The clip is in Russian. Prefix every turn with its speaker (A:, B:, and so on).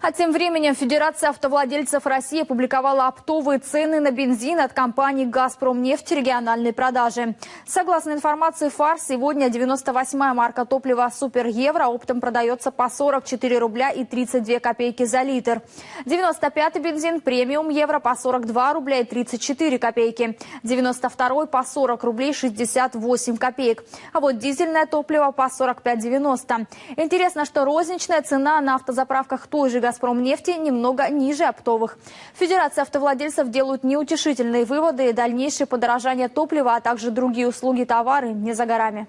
A: А тем временем Федерация автовладельцев России опубликовала оптовые цены на бензин от компании «Газпромнефть» региональной продажи. Согласно информации ФАР, сегодня 98-я марка топлива «Супер Евро» оптом продается по 44 рубля и 32 копейки за литр. 95-й бензин «Премиум Евро» по 42 рубля и 34 копейки. 92-й по 40 рублей 68 копеек. А вот дизельное топливо по 45,90. Интересно, что розничная цена на автозаправках той же «Газпромнефти» немного ниже оптовых. Федерация автовладельцев делают неутешительные выводы и дальнейшее подорожание топлива, а также другие услуги, товары не за горами.